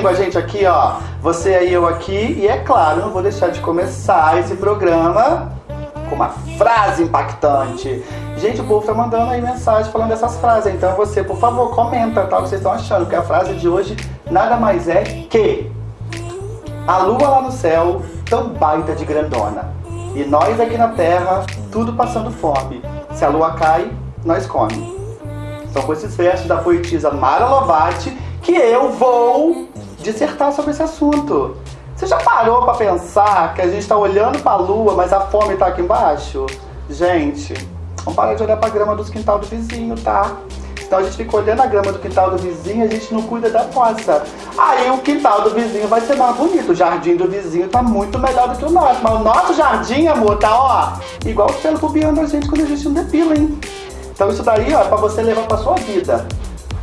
Domingo, a gente aqui, ó. Você aí, eu aqui. E é claro, não vou deixar de começar esse programa com uma frase impactante. Gente, o povo tá mandando aí mensagem falando dessas frases. Então você, por favor, comenta tá, o que vocês estão achando. Porque a frase de hoje nada mais é que a lua lá no céu, tão baita de grandona. E nós aqui na terra, tudo passando fome. Se a lua cai, nós come. São com esses versos da poetisa Mara Lovati que eu vou dissertar sobre esse assunto. Você já parou para pensar que a gente está olhando para a lua, mas a fome está aqui embaixo? Gente, vamos parar de olhar para a grama dos quintal do vizinho, tá? Então a gente fica olhando a grama do quintal do vizinho e a gente não cuida da nossa. Aí o quintal do vizinho vai ser mais bonito. O jardim do vizinho tá muito melhor do que o nosso. Mas o nosso jardim, amor, tá ó, igual o pelo pubiano a gente quando a gente não depila, hein? Então isso daí, ó, é pra você levar pra sua vida.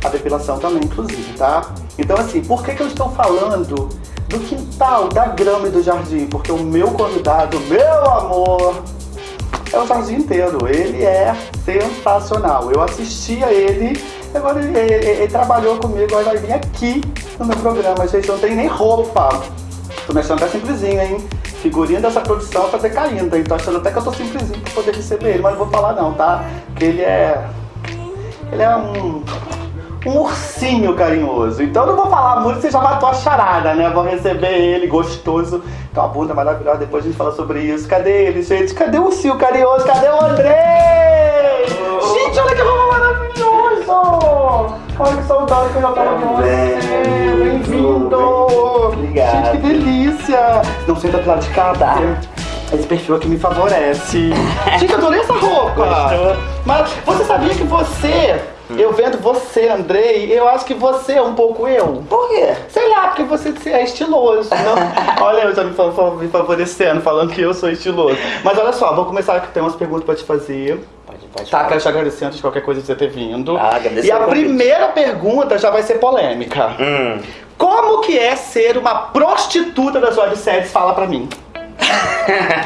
A depilação também, inclusive, tá? Então assim, por que que eu estou falando do quintal, da grama e do jardim? Porque o meu convidado, meu amor, é o jardim inteiro. Ele é sensacional. Eu assisti a ele, agora ele, ele, ele trabalhou comigo, agora vai vir aqui no meu programa. Gente, não tem nem roupa. Tô mexendo até simplesinho, hein? Figurinha dessa produção tá decaindo, hein? Tô achando até que eu tô simplesinho pra poder receber ele, mas não vou falar não, tá? Porque ele é... Ele é um um ursinho carinhoso. Então eu não vou falar muito, você já matou a charada, né? Vou receber ele, gostoso. Então a bunda maravilhosa, depois a gente fala sobre isso. Cadê ele, gente? Cadê o ursinho carinhoso? Cadê o André? Oh. Gente, olha que roupa maravilhoso! Olha que saudade que eu já tava com você! Bem-vindo! Obrigado. Gente, que delícia! Não senta do lado de cá, tá? Esse perfil aqui me favorece. Gente, eu adorei essa roupa! Gostou? Mas você sabia que você eu vendo você, Andrei, eu acho que você é um pouco eu. Por quê? Sei lá, porque você é estiloso. Não? olha, eu já me, me favorecendo, falando que eu sou estiloso. Mas olha só, vou começar que tem umas perguntas pra te fazer. Pode, pode. Tá, quero te agradecer antes de qualquer coisa de você ter vindo. Ah, agradecer e a primeira pergunta já vai ser polêmica. Hum. Como que é ser uma prostituta das webséries? Fala pra mim.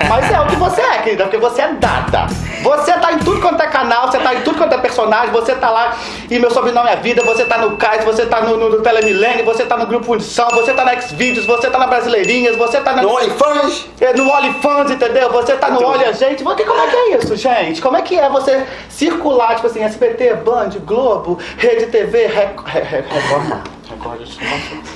Mas é o que você é, querida, porque você é dada. Você tá em tudo quanto é canal, você tá em tudo quanto é personagem, você tá lá e meu sobrenome é vida, você tá no Cais, você tá no, no, no Telemilênio, você tá no Grupo Fundição, você tá na Xvideos, você tá na Brasileirinhas, você tá na, No OnlyFans? é, no OnlyFans, entendeu? Você tá no. Olha Gente. Mas que- como é que é isso, gente? Como é que é você circular, tipo assim, SBT, Band, Globo, Rede TV, Record... Record... Record, acho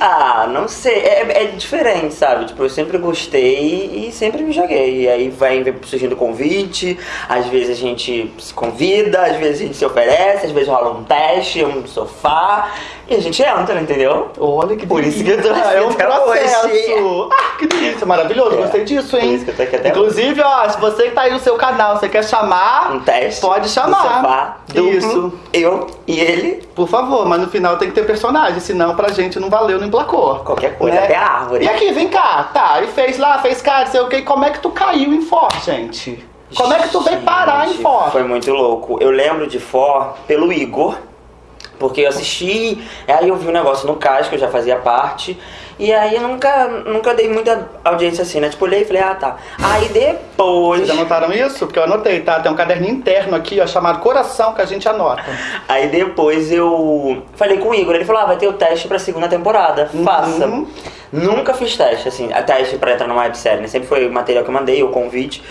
Ah, não sei. É, é diferente, sabe? Tipo, eu sempre gostei e sempre me joguei. E aí vai surgindo convite, às vezes a gente se convida, às vezes a gente se oferece, às vezes rola um teste, um sofá, e a gente entra, entendeu? Olha que Por isso que eu tô delícia. É um hoje. processo. Ah, que delícia, maravilhoso. É. Gostei disso, hein? Por isso que eu tô aqui até Inclusive, ó, se você que tá aí no seu canal, você quer chamar, Um teste. pode chamar. sofá, duplo, Isso. eu e ele, Por favor, mas no final tem que ter personagem, senão pra gente não valeu, não emplacou. qualquer coisa, Né? até a árvore. E aqui, vem cá, tá, e fez lá, fez cá, sei o que, como é que tu caiu em For, gente? Como é que tu veio parar em For? Foi muito louco. Eu lembro de For pelo Igor, porque eu assisti, aí eu vi um negócio no Cais, que eu já fazia parte, e aí eu nunca, nunca dei muita audiência assim, né? Tipo, olhei e falei, ah tá. Aí depois. Vocês anotaram isso? Porque eu anotei, tá? Tem um caderninho interno aqui, ó, chamado Coração, que a gente anota. Aí depois eu falei com o Igor, ele falou, ah, vai ter o teste pra segunda temporada, faça. Uhum. Nunca fiz teste, assim, teste pra entrar numa websérie, né? Sempre foi o material que eu mandei, o convite.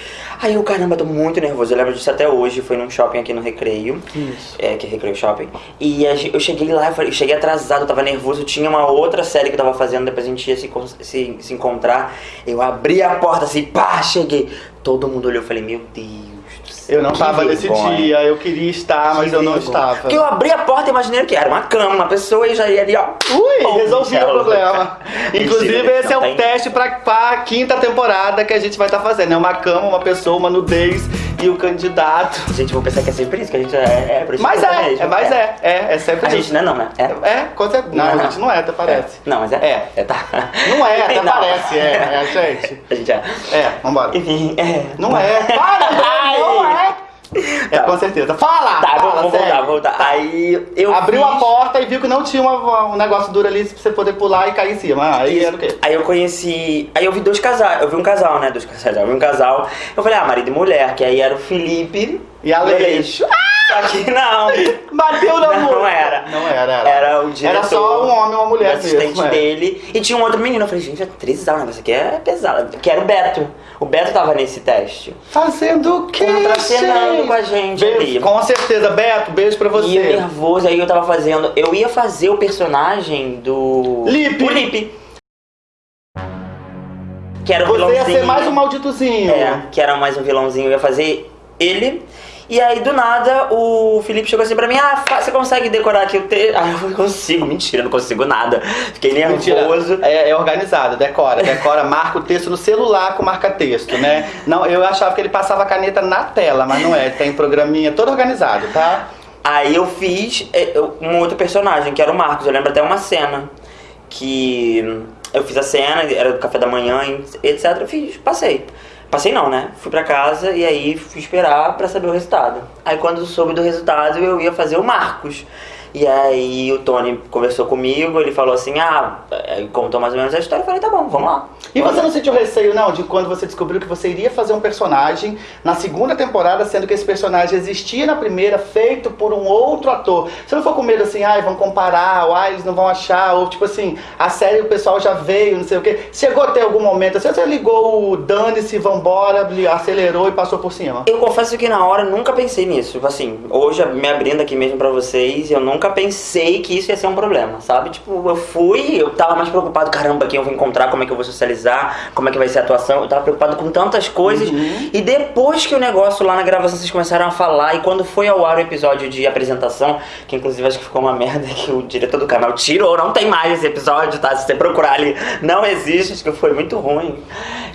Aí eu, caramba, tô muito nervoso, eu lembro disso até hoje, foi num shopping aqui no Recreio. Isso. É, que é Recreio Shopping. E eu cheguei lá, eu cheguei atrasado, eu tava nervoso, tinha uma outra série que eu tava fazendo, depois a gente ia se, se, se encontrar. Eu abri a porta assim, pá, cheguei. Todo mundo olhou, eu falei, meu Deus. Eu não que tava nesse dia, eu queria estar, mas Que eu não vergonha. estava. Porque eu abri a porta e imaginei que era uma cama, uma pessoa e já ia ali, ó. Ui, Pum, resolvi o problema. Inclusive, esse é não o tem. teste pra, pra quinta temporada que a gente vai estar fazendo. É uma cama, uma pessoa, uma nudez e o candidato. Gente, vou pensar que é sempre isso, que a gente é, é por isso Mas que é, mesmo. é, mas é, é, é sempre A isso. gente não é não, né? É. É, com certeza. Não, a gente não é, até parece. Não, mas é. É. tá. Não é, até Não. parece, é, é a gente. A gente é. É, vambora. Enfim, é. Não é. Para, Ai. não é. É, com certeza. Fala! Tá, fala, sério. voltar, vou voltar. Aí eu Abriu fiz- a porta e viu que não tinha uma- um negócio duro ali pra você poder pular e cair em cima. Ah, Aí Isso. era o quê? Aí eu conheci. Aí eu vi dois casais. Eu vi um casal, né? Dois casais. Eu vi um casal. Eu falei, ah, marido e mulher, que aí era o Felipe E a Leixo. Ah! Só que não. Bateu na Não moça. era. Não era, era. Era o diretor. Era só um homem e uma mulher o assistente mesmo, é. dele. E tinha um outro menino. Eu falei, gente, é trisal, negócio aqui é pesado. Que era o Beto. O Beto tava nesse teste. Fazendo o quê, Contracenando com a gente Beijo, ali. Com certeza, Beto, beijo pra E eu você. nervoso, aí eu tava fazendo. Eu ia fazer o personagem do. Lipe. O Lipe. Que era o Você ia vilãozinho. ser mais um malditozinho. É, que era mais um vilãozinho. Eu ia fazer ele. E aí, do nada, o Felipe chegou assim pra mim: Ah, você consegue decorar aqui o texto? Ah, eu consigo. Mentira, não consigo nada. Fiquei nervoso. é, é organizado, decora, decora, marca o texto no celular com marca-texto, né? Não, eu achava que ele passava a caneta na tela, mas não é, tem programinha todo organizado, tá? Aí eu fiz é, um outro personagem, que era o Marcos. Eu lembro até uma cena que eu fiz a cena, era do café da manhã, etc. Eu fiz, passei. Passei não, né? Fui pra casa e aí fui esperar pra saber o resultado. Aí quando soube do resultado, eu ia fazer o Marcos. E aí o Tony conversou comigo, ele falou assim, ah, aí contou mais ou menos a história, eu falei, tá bom, vamos lá. E você não sentiu receio, não, de quando você descobriu que você iria fazer um personagem na segunda temporada, sendo que esse personagem existia na primeira, feito por um outro ator? Você não ficou com medo assim, ai, vão comparar, ou ai, eles não vão achar, ou tipo assim, a série o pessoal já veio, não sei o quê. Chegou até algum momento assim, você ligou o dane-se, vambora, acelerou e passou por cima? Eu confesso que na hora eu nunca pensei nisso. Tipo assim, hoje me abrindo aqui mesmo pra vocês, eu nunca pensei que isso ia ser um problema, sabe? Tipo, eu fui, eu tava mais preocupado, caramba, quem eu vou encontrar, como é que eu vou socializar, como é que vai ser a atuação. Eu tava preocupado com tantas coisas. E depois que o negócio lá na gravação vocês começaram a falar, e quando foi ao ar o episódio de apresentação, que inclusive acho que ficou uma merda que o diretor do canal tirou, não tem mais esse episódio, tá? Se você procurar ali, não existe, acho que foi muito ruim.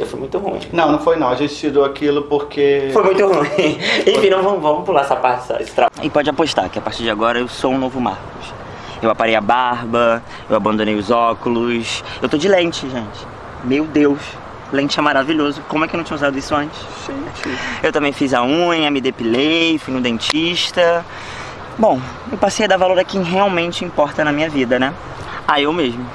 Foi muito ruim. Não, não foi não, a gente tirou aquilo porque... Foi muito ruim. Enfim, não vamos, vamos pular essa parte. Esse. E pode apostar que a partir de agora eu sou um novo Marcos. Eu aparei a barba, eu abandonei os óculos. Eu tô de lente, gente. Meu Deus. Lente é maravilhoso. Como é que eu não tinha usado isso antes? Eu também fiz a unha, me depilei, fui no dentista. Bom, eu passei a dar valor a quem realmente importa na minha vida, né? A eu mesmo.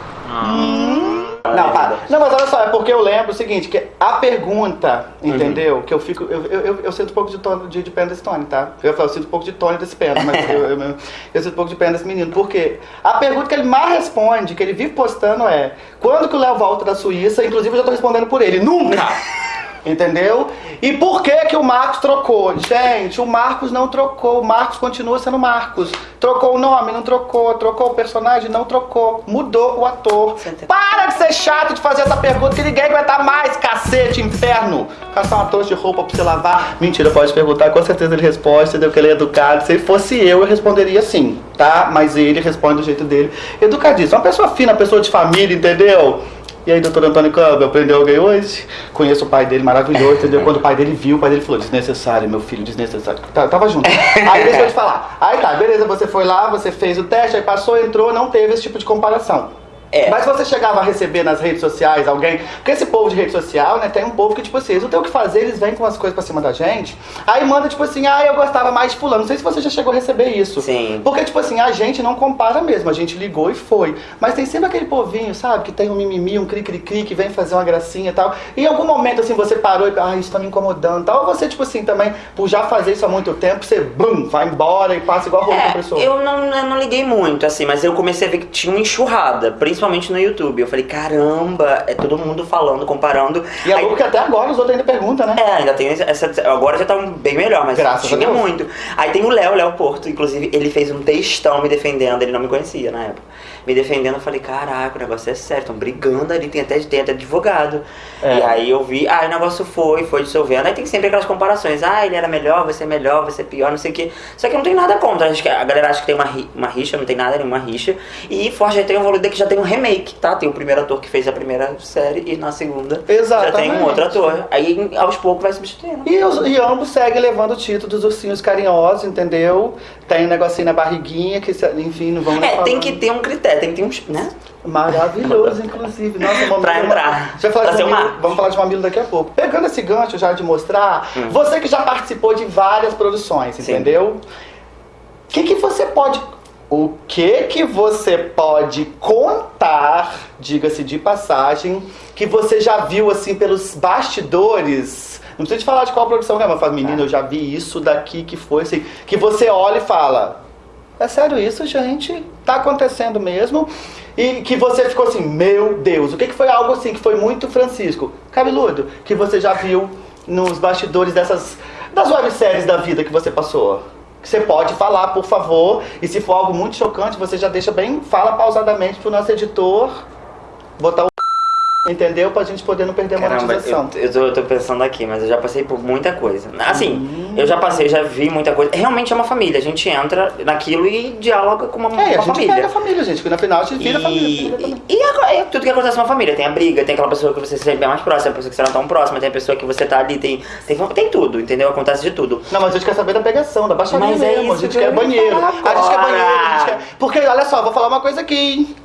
Não, para. Não, mas olha só, é porque eu lembro o seguinte, que a pergunta, entendeu? Que eu fico. Eu, eu, eu, eu sinto um pouco de, tono, de, de pena desse Tony, tá? Eu falar, eu sinto um pouco de Tony desse pena, mas eu, eu, eu, sinto um pouco de pena desse menino. Porque a pergunta que ele mais responde, que ele vive postando é: quando que o Léo volta da Suíça? Inclusive eu já tô respondendo por ele. Nunca! Entendeu? E por que que o Marcos trocou? Gente, o Marcos não trocou. O Marcos continua sendo Marcos. Trocou o nome? Não trocou. Trocou o personagem? Não trocou. Mudou o ator. Para de ser chato de fazer essa pergunta que ninguém aguenta mais, cacete, inferno. Caçar uma trouxa de roupa pra você lavar. Mentira, pode perguntar. Com certeza ele responde, entendeu? Que ele é educado. Se ele fosse eu, eu responderia sim, tá? Mas ele responde do jeito dele. Educadíssimo. Uma pessoa fina, uma pessoa de família, entendeu? E aí, doutor Antônio Campbell, aprendeu alguém hoje? Conheço o pai dele, maravilhoso, entendeu? Quando o pai dele viu, o pai dele falou, desnecessário, meu filho, desnecessário. Tá- tava junto. Aí deixa eu te falar. Aí tá, beleza, você foi lá, você fez o teste, aí passou, entrou, não teve esse tipo de comparação. É. Mas você chegava a receber nas redes sociais alguém. Porque esse povo de rede social, né, tem um povo que, tipo assim, eles não tem o que fazer, eles vêm com as coisas pra cima da gente. Aí manda, tipo assim, ah, eu gostava mais de fulano. Não sei se você já chegou a receber isso. Sim. Porque, tipo assim, a gente não compara mesmo. A gente ligou e foi. Mas tem sempre aquele povinho, sabe? Que tem um mimimi, um cri-cri-cri, que vem fazer uma gracinha e tal. E em algum momento, assim, você parou e, ah, isso tá me incomodando e tal. Ou você, tipo assim, também, por já fazer isso há muito tempo, você, bum, vai embora e passa igual roupa É, compressor. eu não, eu não liguei muito, assim, mas eu comecei a ver que tinha uma enxurrada, principalmente no YouTube. Eu falei, caramba, é todo mundo falando, comparando. E é louco que até agora os outros ainda perguntam, né? É, ainda tem essa. Agora já tá bem melhor, mas Graças a tinha Deus. muito. Aí tem o Léo, Léo Porto, inclusive, ele fez um textão me defendendo, ele não me conhecia na época. Me defendendo, eu falei, caraca, o negócio é sério, estão brigando ali, tem até, tem até advogado. É. E aí eu vi, ah, o negócio foi, foi dissolvendo. Aí tem sempre aquelas comparações, ah, ele era melhor, você é melhor, você é pior, não sei o quê. Só que não tem nada contra, acho que a galera acha que tem uma, uma rixa, não tem nada, nenhuma rixa. E Forte tem um valor que já tem um remake, tá? Tem o primeiro ator que fez a primeira série e na segunda já tem Exatamente. um outro ator. Aí aos poucos vai substituindo. E, os, e ambos seguem levando o título dos ursinhos carinhosos, entendeu? Tem um negocinho na barriguinha, que enfim, não nem É, tem falando. que ter um critério, tem que ter um. né? Maravilhoso, inclusive. Nossa, mamilo, Pra entrar. Já falar Pra de mamilo, uma- vamos falar de mamilo daqui a pouco. Pegando esse gancho já de mostrar, Hum. você que já participou de várias produções, entendeu? O que, que você pode. O que que você pode contar, diga-se de passagem, que você já viu assim pelos bastidores Não precisa te falar de qual produção que é, mas fala, menina, eu já vi isso daqui que foi assim. Que você olha e fala, é sério isso, gente? Tá acontecendo mesmo? E que você ficou assim, meu Deus, o que, que foi algo assim que foi muito Francisco? Cabeludo, que você já viu nos bastidores dessas. das webséries da vida que você passou? Você pode falar, por favor. E se for algo muito chocante, você já deixa bem, fala pausadamente pro nosso editor botar o Entendeu? Pra gente poder não perder a Caramba, monetização. eu, eu, tô, eu tô pensando aqui, mas eu já passei por muita coisa. Assim, Hum. eu já passei, já vi muita coisa. Realmente é uma família, a gente entra naquilo e dialoga com uma, É, a uma gente família. pega a família, gente, porque no final a gente vira família. família E, e, e é tudo que acontece numa família. Tem a briga, tem aquela pessoa que você sempre é mais próxima, a pessoa que você não é tão próxima, tem a pessoa que você tá ali, tem, tem, tem tudo, entendeu? Acontece de tudo. Não, mas a gente quer saber da pegação, da baixaria Mas é mesmo. isso a gente que quer banheiro. A gente quer banheiro, a gente quer... Porque, olha só, vou falar uma coisa aqui, hein?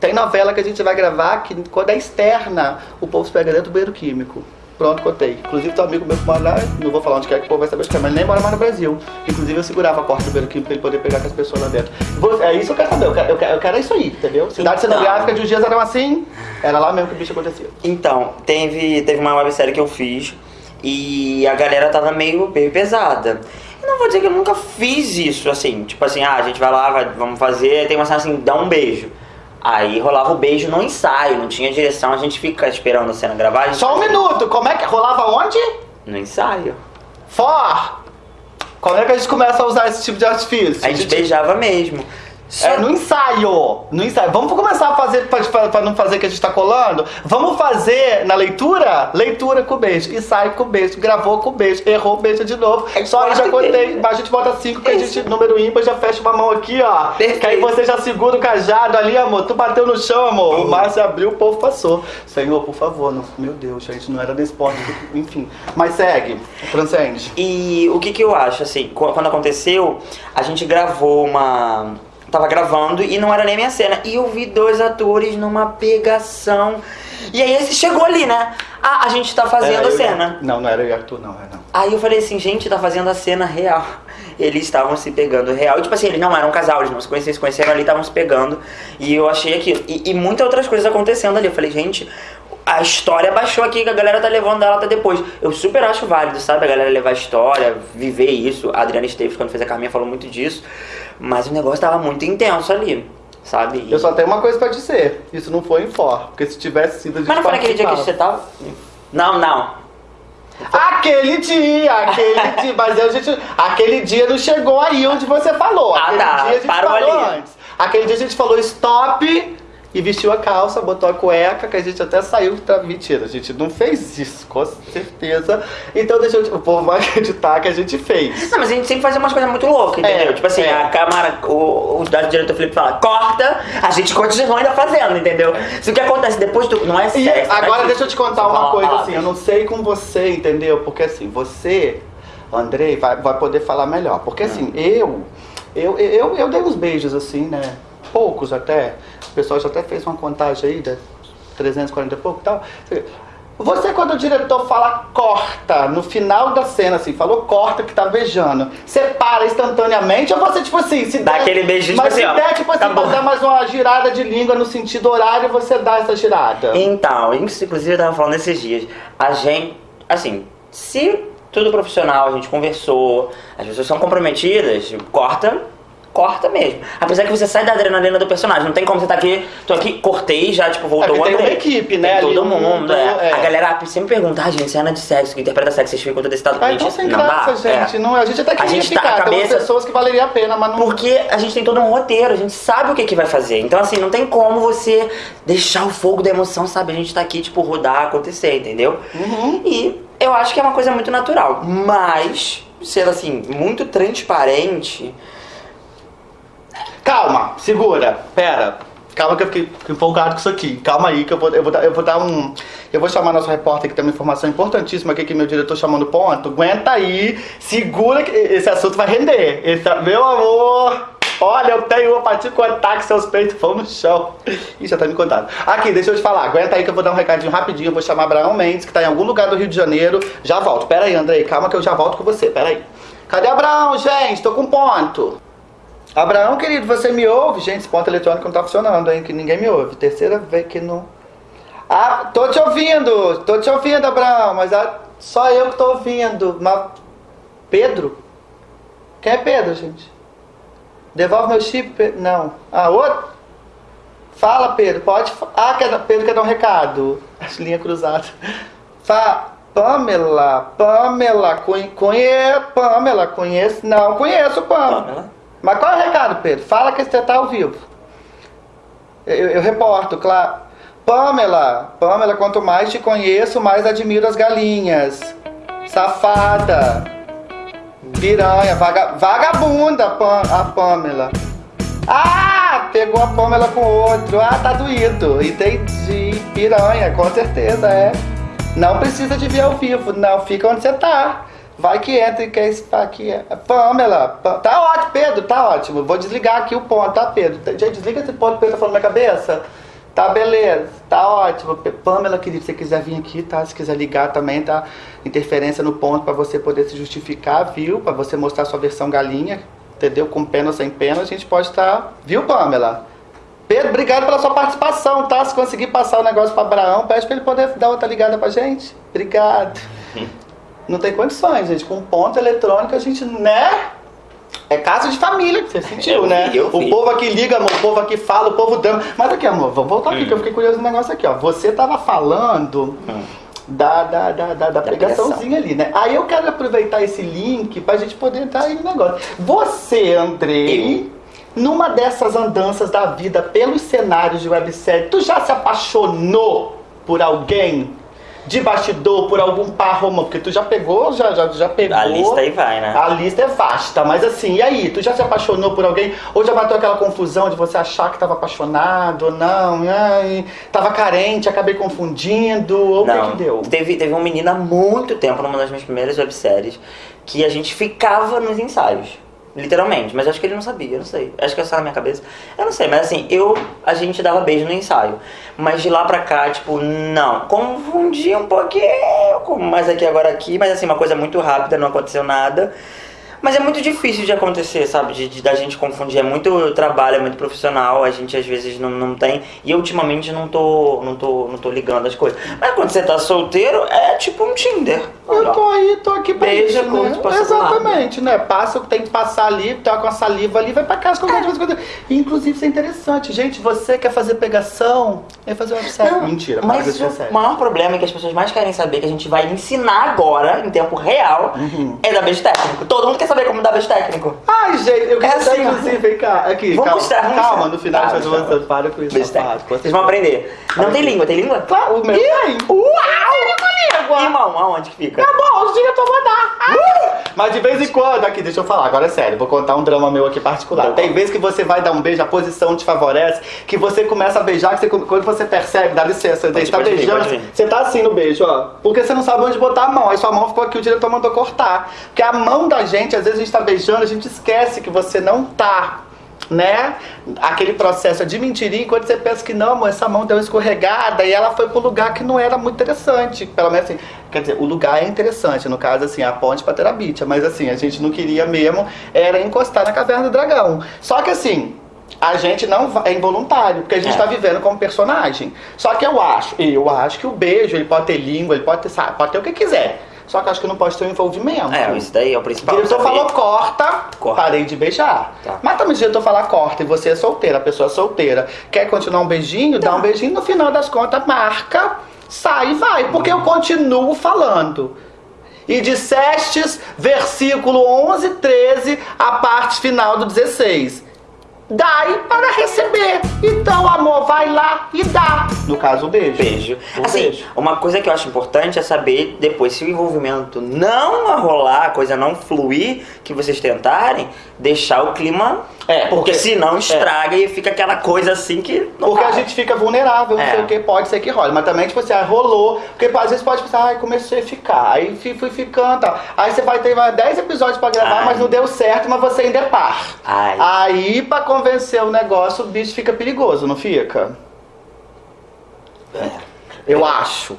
Tem novela que a gente vai gravar que quando é externa, o povo se pega dentro do banheiro químico. Pronto, contei. Inclusive, tem um amigo meu que mora lá, não vou falar onde quer que o povo vai saber onde que é, mas nem mora mais no Brasil. Inclusive, eu segurava a porta do banheiro químico pra ele poder pegar com as pessoas lá dentro. Vou- É isso que eu quero saber, eu quero, eu quero, eu quero isso aí, entendeu? Cidade Então. cenográfica de uns dias eram assim, era lá mesmo que o bicho acontecia. Então, teve, teve uma websérie que eu fiz e a galera tava meio, meio pesada. Não vou dizer que eu nunca fiz isso, assim, tipo assim, ah, a gente vai lá, vai- vamos fazer, tem uma cena assim, dá um beijo. Aí rolava o beijo no ensaio, não tinha direção, a gente fica esperando a cena gravar. Só um minuto, como é que rolava onde? No ensaio. For! Como é que a gente começa a usar esse tipo de artifício? A gente beijava mesmo. É, no ensaio. No ensaio. Vamos começar a fazer, pra não fazer que a gente tá colando? Vamos fazer na leitura? Leitura com beijo. Ensaio com beijo. Gravou com beijo. Errou, beija de novo. É Só eu já contei. A gente bota cinco, que a Isso. gente, número ímpar, já fecha uma mão aqui, ó. Perfeito. Que aí você já segura o cajado ali, amor. Tu bateu no chão, amor. O Márcio abriu, o povo passou. Senhor, por favor. Não, meu Deus, gente, não era desse ponto. Enfim. Mas segue. Transcende. E o que que eu acho, assim, qu- quando aconteceu, a gente gravou uma. Tava gravando e não era nem minha cena. E eu vi dois atores numa pegação. E aí esse chegou ali, né? Ah, a gente tá fazendo a eu e- cena. Não, não era eu e Arthur, não. Era não. Aí eu falei assim, gente, tá fazendo a cena real. Eles estavam se pegando real. E tipo assim, eles não eram um casal, eles não se conheciam, se conheceram ali, estavam se pegando. E eu achei aquilo. E, e muitas outras coisas acontecendo ali. Eu falei, gente, a história baixou aqui, que a galera tá levando dela até depois. Eu super acho válido, sabe? A galera levar a história, viver isso. A Adriana Esteves, quando fez a Carminha, falou muito disso. Mas o negócio tava muito intenso ali, sabe? E- Eu só tenho uma coisa pra dizer. Isso não foi em for. Porque se tivesse sido gente Mas não foi naquele dia que você tava? Não, não. Aquele dia, aquele dia. Mas a gente. Aquele dia não chegou aí onde você falou. Ah, aquele tá, dia a gente parou falou ali. antes. Aquele dia a gente falou stop e vestiu a calça, botou a cueca, que a gente até saiu pra. Mentira, a gente não fez isso, com certeza. Então deixa eu. O povo vai acreditar que a gente fez. Não, mas a gente sempre faz umas coisas muito loucas, entendeu? É, tipo assim, é. a câmara, o, o diretor Felipe fala, corta, a gente continua ainda fazendo, entendeu? Se o que acontece depois do, não é E sexo. agora é deixa eu te contar uma coisa assim, eu não sei com você, entendeu? Porque assim, você, Andrei, vai, vai poder falar melhor. Porque assim, eu, eu, eu, eu dei uns beijos assim, né? Poucos até. O pessoal já até fez uma contagem aí, de 340 e pouco e tal. Você, quando o diretor fala corta, no final da cena, assim, falou corta que tá beijando, você para instantaneamente ou você, tipo assim, se Dá der- aquele beijinho, Mas tipo se assim, der, tipo assim, tá dar mais uma girada de língua no sentido horário, você dá essa girada. Então, inclusive eu tava falando esses dias. A gente, assim, se tudo profissional, a gente conversou, as pessoas são comprometidas, corta, corta mesmo. Apesar que você sai da adrenalina do personagem, não tem como você tá aqui, tô aqui, cortei já, tipo, voltou É, o tem André. uma equipe, né, Tem todo mundo, mundo, é. é. A galera sempre pergunta, ah, gente, cena de sexo, que interpreta sexo, vocês ficam todo excitado. Ah, Gente, então sem não graça, gente. é. Não, a gente até queria gente tá- ficar. a Tem cabeça- pessoas que valeria a pena, mas não... Porque a gente tem todo um roteiro, a gente sabe o que, que vai fazer. Então, assim, não tem como você deixar o fogo da emoção, sabe? A gente tá aqui, tipo, rodar, acontecer, entendeu? Uhum. E eu acho que é uma coisa muito natural. Mas, sendo assim, muito transparente. Calma, segura, pera. Calma que eu fiquei empolgado com isso aqui. Calma aí que eu vou, eu vou, dar, eu vou dar um... Eu vou chamar nosso repórter que tem uma informação importantíssima aqui que meu diretor chamou no ponto. Aguenta aí, segura que esse assunto vai render. Esse, meu amor... Olha, eu tenho uma pra te contar que seus peitos vão no chão. Ih, já tá me contando. Aqui, deixa eu te falar. Aguenta aí que eu vou dar um recadinho rapidinho. Eu vou chamar Abraão Mendes, que tá em algum lugar do Rio de Janeiro. Já volto. Pera aí, Andrei. Calma que eu já volto com você. Pera aí. Cadê Abraão, gente? Tô com ponto. Abraão, querido, você me ouve? Gente, esse ponto eletrônico não tá funcionando, hein? Que ninguém me ouve. Terceira vez que não. Ah, tô te ouvindo, tô te ouvindo, Abraão, mas ah, só eu que tô ouvindo. Mas Pedro? Quem é Pedro, gente? Devolve meu chip? Pe- Não. Ah, outro? Fala, Pedro, pode. Ah, quer, Pedro quer dar um recado. Linha cruzada. Fa... Pamela, Pamela, conhe, conhe, Pamela, conheço. Não, conheço, Pamela. Pamela? Mas qual é o recado, Pedro? Fala que você tá ao vivo. Eu, eu reporto, claro. Pamela, Pamela, quanto mais te conheço, mais admiro as galinhas. Safada. Piranha, vaga, vagabunda, a Pamela. Ah, pegou a Pamela com outro. Ah, tá doído. Entendi. Piranha, com certeza, é. Não precisa de vir ao vivo, não. Fica onde você tá. Vai que entra e quer esse aqui. Pamela, Pa- tá ótimo, Pedro, tá ótimo. Vou desligar aqui o ponto, tá, Pedro? Gente, desliga esse ponto Pedro tá falando na cabeça. Tá, beleza. Tá ótimo. Pamela, querida, se você quiser vir aqui, tá? Se quiser ligar também, tá? Interferência no ponto pra você poder se justificar, viu? Pra você mostrar sua versão galinha, entendeu? Com pena ou sem pena, a gente pode estar... Viu, Pamela? Pedro, obrigado pela sua participação, tá? Se conseguir passar o negócio para Abraão, pede para ele poder dar outra ligada pra gente. Obrigado. Não tem condições, gente. Com ponto eletrônico a gente, né? É caso de família, que você sentiu, Eu vi, né? eu o vi. povo aqui liga, amor, o povo aqui fala, o povo dama. Mas aqui, amor, vamos voltar aqui, que eu fiquei curioso no negócio aqui, ó. Você tava falando Hum. da, da, da, da, da ali, né? Aí eu quero aproveitar esse link pra gente poder entrar aí no negócio. Você, Andrei, numa dessas andanças da vida pelos cenários de websérie, tu já se apaixonou por alguém? De bastidor, por algum par romântico? Porque tu já pegou, já, já, já pegou. A lista aí vai, né? A lista é vasta, mas assim, e aí? Tu já se apaixonou por alguém? Ou já bateu aquela confusão de você achar que tava apaixonado ou não? Ai, tava carente, acabei confundindo? Ou o que que deu? Teve, teve uma menina há muito tempo, numa das minhas primeiras webséries, que a gente ficava nos ensaios. Literalmente, mas acho que ele não sabia, eu não sei. Acho que é só na minha cabeça. Eu não sei, mas assim, eu, a gente dava beijo no ensaio. Mas de lá pra cá, tipo, não. Confundi um pouquinho, mais aqui agora aqui, mas assim, uma coisa muito rápida, não aconteceu nada. Mas é muito difícil de acontecer, sabe? De, de- da gente confundir. É muito trabalho, é muito profissional, a gente às vezes não, não tem. E ultimamente não tô, não, tô, não tô ligando as coisas. Mas quando você tá solteiro, é tipo um Tinder. Eu tô aí, tô aqui pra Beija, isso, né? passa. Exatamente, né? Passa, tem que passar ali, tá com a saliva ali, vai pra casa com É. alguma coisa. Inclusive, isso é interessante. Gente, você quer fazer pegação? É fazer websérie. Não, Mentira, mas o maior problema é que as pessoas mais querem saber, que a gente vai ensinar agora, em tempo real, Uhum. é dar beijo técnico. Todo mundo quer saber como dar beijo técnico. Ai, gente, eu quero É assim, inclusive, vem cá, aqui, Vamos calma, mostrar, calma, mostrar. no final Tá, de fazer uma tá. para com isso, Beijo técnico. Vocês vão aprender. Não tem língua, tem língua? Claro, o meu tem. Uau! Irmão, aonde que fica? Tá bom, os dias eu vou mandar. Mas de vez em quando, aqui, deixa eu falar, agora é sério, vou contar um drama meu aqui particular. Tá. Tem vezes que você vai dar um beijo, a posição te favorece, que você começa a beijar, que você- quando você percebe, dá licença, você tá pode beijando, pode vir. você tá assim no beijo, ó. Porque você não sabe onde botar a mão. Aí sua mão ficou aqui, o diretor mandou cortar. Porque a mão da gente, às vezes a gente tá beijando, a gente esquece que você não tá. Né? Aquele processo de mentirinha, enquanto você pensa que não, amor, essa mão deu uma escorregada e ela foi pro lugar que não era muito interessante. Pelo menos assim, quer dizer, o lugar é interessante, no caso, assim, a ponte pra Terabitia, mas assim, a gente não queria mesmo, era encostar na caverna do dragão. Só que assim, a gente não é involuntário, porque a gente É. tá vivendo como personagem. Só que eu acho, eu acho que o beijo, ele pode ter língua, ele pode ter, sabe, pode ter o que quiser. Só que acho que não pode ter um envolvimento. É, isso daí é o O principal. diretor saber. falou corta, Corta. parei de beijar. Tá. Mas também o diretor falar corta e você é solteira, a pessoa é solteira. Quer continuar um beijinho? Tá. Dá um beijinho, no final das contas, marca, sai e vai. Porque eu continuo falando. E dissestes, versículo 11, 13, a parte final do 16. Dai para receber. Então, amor, vai lá e dá. No caso, o beijo. Beijo. Um assim, beijo. uma coisa que eu acho importante é saber depois se o envolvimento não rolar, a coisa não fluir, que vocês tentarem, deixar o clima. É, porque, porque- senão estraga e fica aquela coisa assim que Porque a vai. gente fica vulnerável, não É. sei o que, pode ser que role. Mas também, tipo assim, ah, rolou. Porque às vezes pode pensar, ai, comecei a ficar. Aí fui, fui ficando, tá. Aí você vai ter mais 10 episódios pra gravar, Ai. mas não deu certo, mas você ainda é par. Ai. Aí, pra convencer o negócio, o bicho fica perigoso, não fica? Eu acho.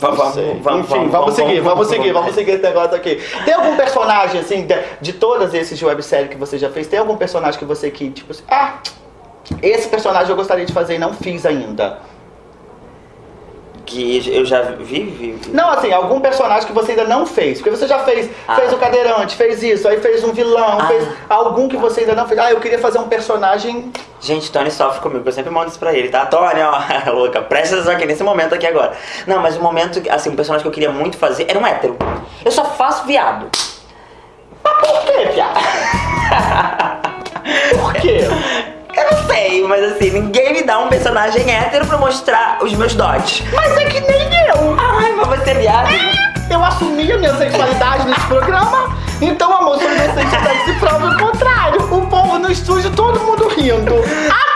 Vamos, vamos, vamos, Enfim, vamos, seguir, vamos, seguir, vamos seguir esse negócio aqui. Tem algum personagem, assim, de, de todas esses de websérie que você já fez, tem algum personagem que você que, tipo assim, ah, esse personagem eu gostaria de fazer e não fiz ainda? Que eu já vi, vi, vi. Não, assim, algum personagem que você ainda não fez. Porque você já fez, Ah. fez o cadeirante, fez isso, aí fez um vilão, Ah. fez algum que você ainda não fez. Ah, eu queria fazer um personagem. Gente, Tony sofre comigo, eu sempre mando isso pra ele, tá? Tony, ó, louca, presta atenção aqui nesse momento aqui agora. Não, mas o momento, que- assim, um personagem que eu queria muito fazer era um hétero. Eu só faço viado. Por quê, piada? Por quê? Sei, mas assim, ninguém me dá um personagem hétero pra mostrar os meus dotes. Mas é que nem eu. Ai, mas você é viado. Eu assumi a minha sexualidade nesse programa. Então, amor, sua inocente se prova o contrário. O povo no estúdio, todo mundo rindo. Até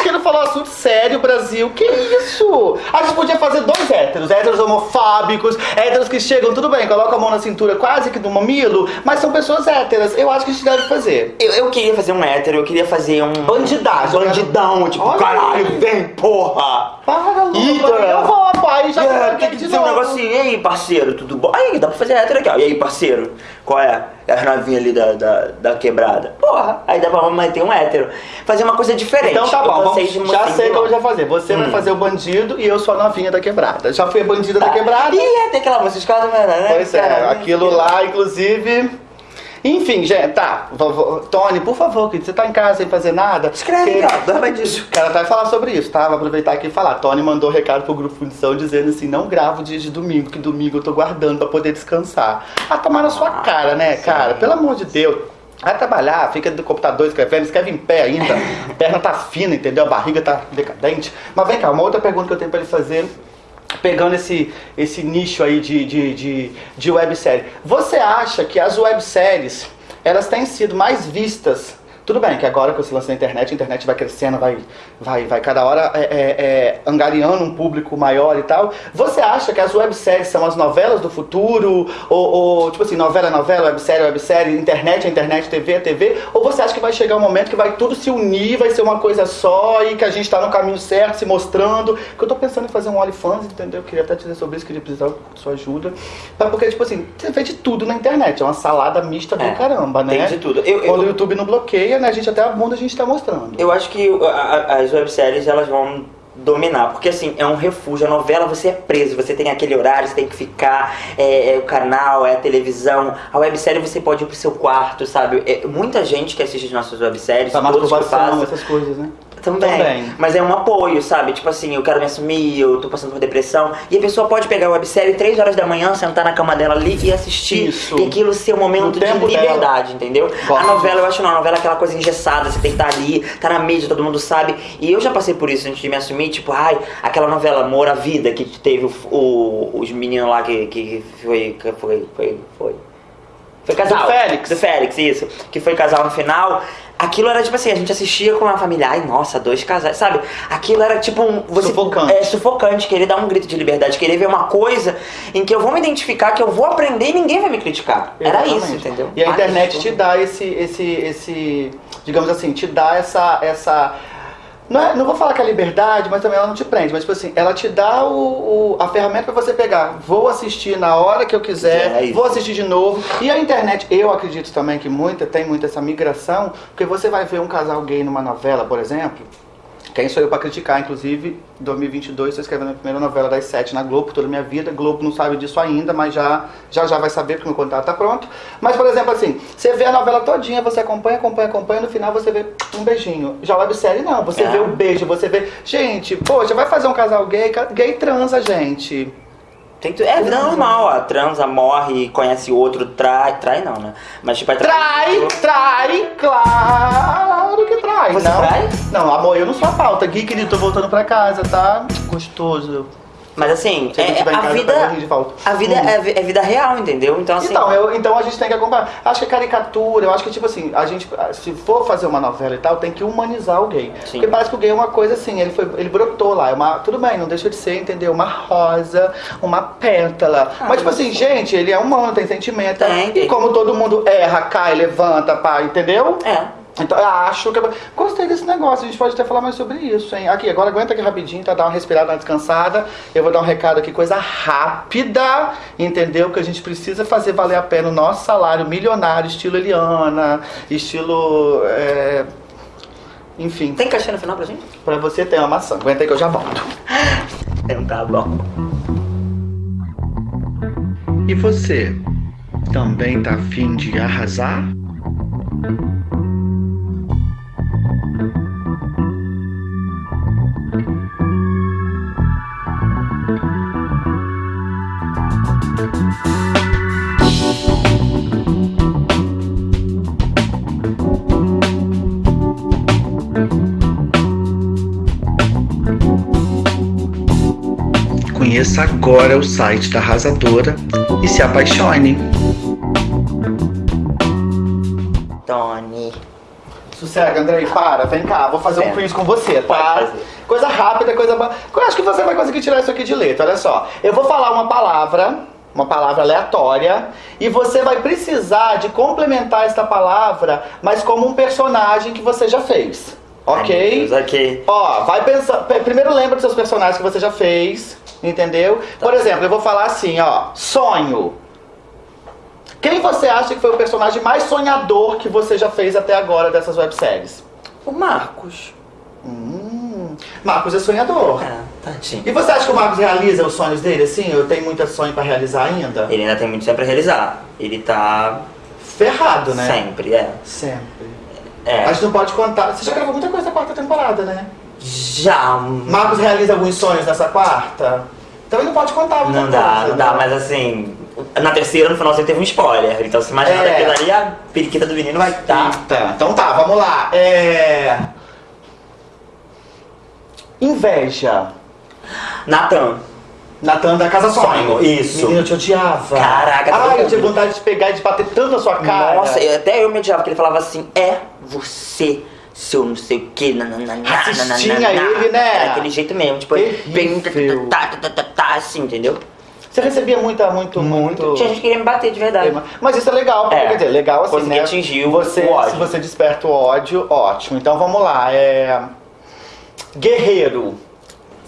gente querendo falar um assunto sério, Brasil. Que isso? A gente podia fazer dois héteros. Héteros homofóbicos, héteros que chegam, tudo bem, colocam a mão na cintura quase que do mamilo, mas são pessoas héteras. Eu acho que a gente deve fazer. Eu, eu queria fazer um hétero, eu queria fazer um. Bandidagem. Bandidão, tipo, Olha caralho, vem, porra! Para, Lu, Ih, eu vou, pai, já É, vou tem que dizer um negocinho. E aí, parceiro, tudo bom? Aí, dá pra fazer hétero aqui, ó. E aí, parceiro, qual é? É as novinhas ali da, da, da quebrada. Porra, aí dá pra manter um hétero. Fazer uma coisa diferente. Então tá Eu bom, vamos, já sei do como mal. já fazer. Você vai Hum. fazer o bandido e eu sou a novinha da quebrada. Já fui a bandida da Tá. quebrada. Ih, é, tem aquela música de casa, né? Pois é, aquilo lá, inclusive. Enfim, gente, tá. Tony, por favor, querido, você tá em casa sem fazer nada? Escreve, Que- ó, dorme disso. O cara vai falar sobre isso, tá? Vou aproveitar aqui e falar. Tony mandou recado pro grupo Fundição dizendo assim: não gravo dia de domingo, que domingo eu tô guardando pra poder descansar. Ah, tomar na sua cara, né, cara? Pelo amor de Deus. Vai trabalhar, fica do computador escrevendo, escreve em pé ainda. A perna tá fina, entendeu? A barriga tá decadente. Mas vem cá, uma outra pergunta que eu tenho pra ele fazer pegando esse, esse nicho aí de, de, de, de websérie. Você acha que as webséries, elas têm sido mais vistas tudo bem que agora que você lança na internet, a internet vai crescendo, vai, vai, vai cada hora é, é, é, angariando um público maior e tal. Você acha que as webséries são as novelas do futuro? Ou, ou, tipo assim, novela é novela, websérie é websérie, internet é internet, TV é TV? Ou você acha que vai chegar um momento que vai tudo se unir, vai ser uma coisa só e que a gente tá no caminho certo, se mostrando? Que eu tô pensando em fazer um OnlyFans, entendeu? Eu queria até dizer sobre isso, queria precisar da sua ajuda. Porque, tipo assim, você vê de tudo na internet, é uma salada mista do É, caramba, né? tem de tudo. Eu- Quando eu- o YouTube não bloqueia, né? A gente até a bunda a gente tá mostrando. Eu acho que a- a- as webséries elas vão dominar, porque assim, é um refúgio, a novela você é preso, você tem aquele horário, você tem que ficar, é, é o canal, é a televisão, a websérie você pode ir pro seu quarto, sabe? É, muita gente que assiste as nossas webséries, Pra todos que faço, essas coisas, né? Também. Também. Mas é um apoio, sabe? Tipo assim, eu quero me assumir, eu tô passando por depressão. E a pessoa pode pegar a websérie 3 horas da manhã, sentar na cama dela ali e assistir. Isso. E aquilo ser um momento de liberdade, entendeu? Gosto A novela, eu acho não, a novela é aquela coisa engessada, você tem que estar ali, tá na mídia, todo mundo sabe. E eu já passei por isso antes de me assumir, tipo, ai, aquela novela Amor à Vida, que teve o, o- os meninos lá que, que foi. que foi. foi. foi. Foi casal. Do Félix. Do Félix, isso. Que foi casal no final. Aquilo era tipo assim, a gente assistia com uma família, ai nossa, dois casais, sabe? Aquilo era tipo um. Você, Sufocante. É sufocante, querer dar um grito de liberdade, querer ver uma coisa em que eu vou me identificar, que eu vou aprender e ninguém vai me criticar. Era isso, Exatamente. entendeu? E a internet isso. te dá esse, esse, esse, digamos assim, te dá essa, essa não, é- não vou falar que é liberdade, mas também ela não te prende. Mas, tipo assim, ela te dá o, o- a ferramenta pra você pegar. Vou assistir na hora que eu quiser, É vou assistir de novo. E a internet, eu acredito também que muita, tem muito essa migração, porque você vai ver um casal gay numa novela, por exemplo. Quem sou eu pra criticar? Inclusive, em 2022, estou escrevendo a primeira novela das sete na Globo, toda a minha vida. Globo não sabe disso ainda, mas já já, já vai saber, porque meu contrato tá pronto. Mas, por exemplo, assim, você vê a novela todinha, você acompanha, acompanha, acompanha, no final você vê um beijinho. Já websérie não, você É. vê o beijo, você vê... Gente, poxa, vai fazer um casal gay, gay transa, gente. Tem tu- É vida normal, ó. Transa, morre, conhece outro, trai. Trai não, né? Mas tipo, é Trai, trai, claro que trai. Você não, trai? Não, amor, eu não sou a pauta. Gui, querido, tô voltando pra casa, tá? Gostoso. Mas assim, é, em a casa, vida. A vida Hum. é, vi- é vida real, entendeu? Então assim. Então, eu, então a gente tem que acompanhar. Acho que é caricatura, eu acho que, tipo assim, a gente, se for fazer uma novela e tal, tem que humanizar o gay. Sim. Porque parece que o gay é uma coisa assim, ele, foi, ele brotou lá. É uma, tudo bem, não deixa de ser, entendeu? Uma rosa, uma pétala. Ah, mas, tipo assim, gente, ele é humano, tem sentimento. Tem, e tem. como todo mundo erra, cai, levanta, pá, entendeu? É. Então eu acho que. Gostei desse negócio, a gente pode até falar mais sobre isso, hein? Aqui, agora aguenta aqui rapidinho, tá? Dar uma respirada, uma descansada. Eu vou dar um recado aqui, coisa rápida, entendeu? Que a gente precisa fazer valer a pena o nosso salário milionário, estilo Eliana, estilo. é, Enfim, Tem cachê no final pra gente? pra você ter uma maçã. Aguenta aí que eu já volto. Então tá bom. E você? Também tá afim de arrasar? Agora o site da Arrasadora e se apaixone. Tony. Sossega, Andrei, para, vem cá, vou fazer um quiz com você, tá? Coisa rápida, coisa. Eu acho que você vai conseguir tirar isso aqui de letra, olha só. Eu vou falar uma palavra, uma palavra aleatória, e você vai precisar de complementar esta palavra, mas como um personagem que você já fez. Ok? Ai, Deus, ok. Ó, vai pensar. pe- Primeiro lembra dos seus personagens que você já fez, entendeu? Tá. Por exemplo, eu vou falar assim, ó, sonho. Quem você acha que foi o personagem mais sonhador que você já fez até agora dessas webséries? O Marcos. Hum, Marcos é sonhador. É, tadinho. E você acha que o Marcos realiza os sonhos dele assim? Eu tenho muito sonho pra realizar ainda? Ele ainda tem muito sempre a realizar. Ele tá Ferrado, né? sempre, é. Sempre. É. A gente não pode contar. Você já gravou muita coisa na quarta temporada, né? Já. Marcos realiza alguns sonhos nessa quarta? Então ele não pode contar muita Não dá, coisa, não dá, né? mas assim, na terceira, no finalzinho, teve um spoiler. Então, se imaginar É. daquilo ali, a periquita do menino vai estar. Tá, então tá, vamos lá. É. Inveja. Natan. Natan da Casa Sonho. Sonho, isso. Menino, eu te odiava. Caraca, todo Ai, eu tinha vontade de pegar e de bater tanto na sua cara. Nossa, até eu me odiava, porque ele falava assim, é você, seu não sei o que, nananana, nananana. ele, né? Era aquele jeito mesmo, tipo, bem tá, tá, tá, assim, entendeu? Você recebia muita, muito, muito. Tinha gente que queria me bater de verdade. Mas isso é legal, porque É. quer dizer, legal assim, Consegui né? atingir o- você, o ódio. Se você desperta o ódio, ótimo. Então vamos lá. É... Guerreiro.